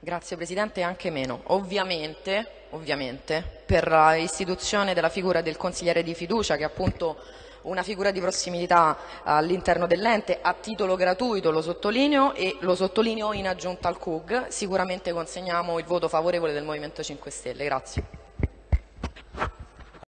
Grazie Presidente, anche meno. Ovviamente, ovviamente, per l'istituzione della figura del consigliere di fiducia, che è appunto una figura di prossimità all'interno dell'ente, a titolo gratuito lo sottolineo e lo sottolineo in aggiunta al CUG, sicuramente consegniamo il voto favorevole del Movimento 5 Stelle. Grazie.